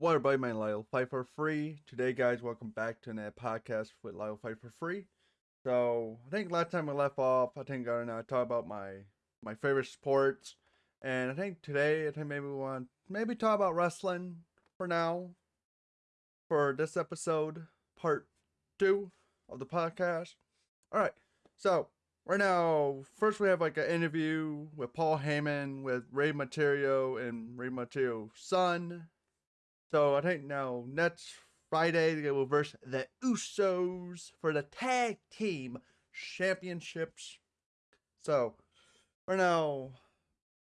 What everybody, my Lyle Fight for Free. Today, guys, welcome back to another podcast with Lyle Fight for Free. So, I think last time we left off, I think I talked about my my favorite sports, and I think today, I think maybe we want maybe talk about wrestling for now. For this episode, part two of the podcast. All right, so right now, first we have like an interview with Paul Heyman with Rey Mysterio and Rey Mysterio's son so I think now next Friday they will verse the Usos for the tag team championships. So for now,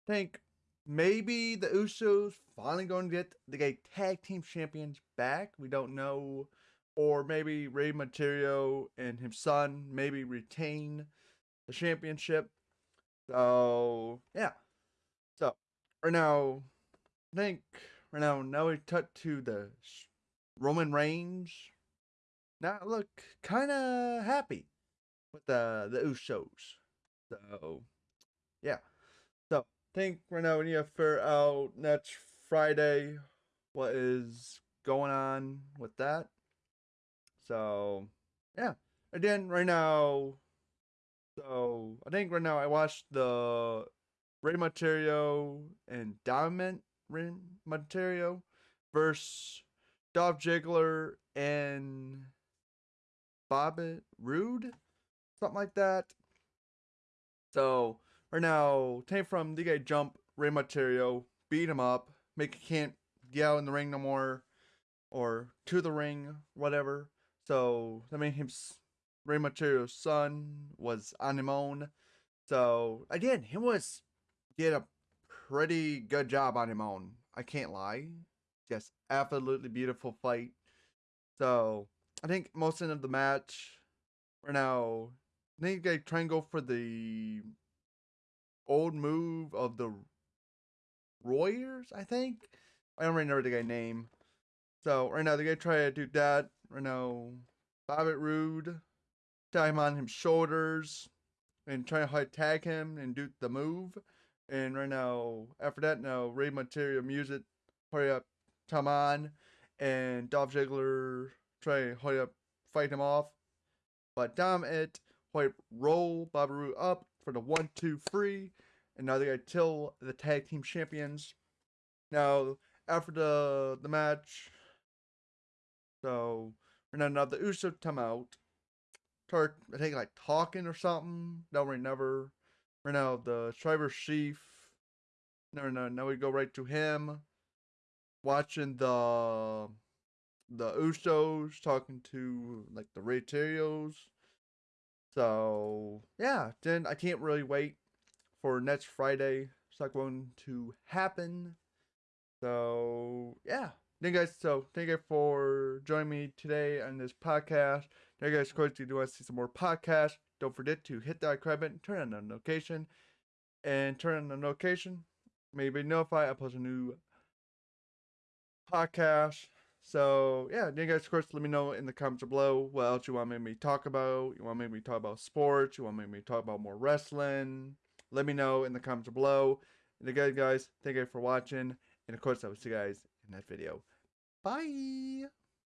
I think maybe the Usos finally going to get the tag team champions back. We don't know. Or maybe Rey Mysterio and his son maybe retain the championship. So yeah. So right now, I think Right now, now we cut to the Roman Reigns. Now look kind of happy with the the Usos. So yeah. So I think right now we need to figure out next Friday what is going on with that. So yeah. Again, right now. So I think right now I watched the Rey Mysterio and Diamond Ren Mysterio versus Dolph Ziggler and Bobby Roode, something like that. So right now, came from the guy jump Rey Mysterio, beat him up, make he can't yell in the ring no more, or to the ring, whatever. So I mean, him Rey son was on him own. So again, he was get a pretty good job on him own. I can't lie. Just absolutely beautiful fight. So I think most end of the match for now, I think they try and go for the old move of the Warriors, I think. I don't remember the guy name. So right now they're gonna try to do that. Right now, Bobby Roode, time on his shoulders, and try to tag him and do the move. And right now, after that, now Rey Mysterio music, hurry up, come on, and Dolph Ziggler try hurry up, fight him off. But damn it, hurry roll Bobby Roode up for the one, two, three, and now they got till the tag team champions. Now after the the match, so right now, now the Usos come out, start I think like talking or something. Don't we never Right now, the Shriver Chief. No, no, now we go right to him. Watching the the Usos talking to like the Rayterios. So yeah, then I can't really wait for next Friday. It's not going to happen. So yeah. Thank you guys. So thank you for joining me today on this podcast. Thank you guys, of course, if you do want to see some more podcasts, don't forget to hit that subscribe button, turn on the notification, and turn on the notification. Maybe notify I post a new podcast. So yeah, you guys of course let me know in the comments below what else you want me to talk about. You want me to talk about sports, you want me to talk about more wrestling. Let me know in the comments below. And again guys, thank you for watching. And of course I will see you guys that video. Bye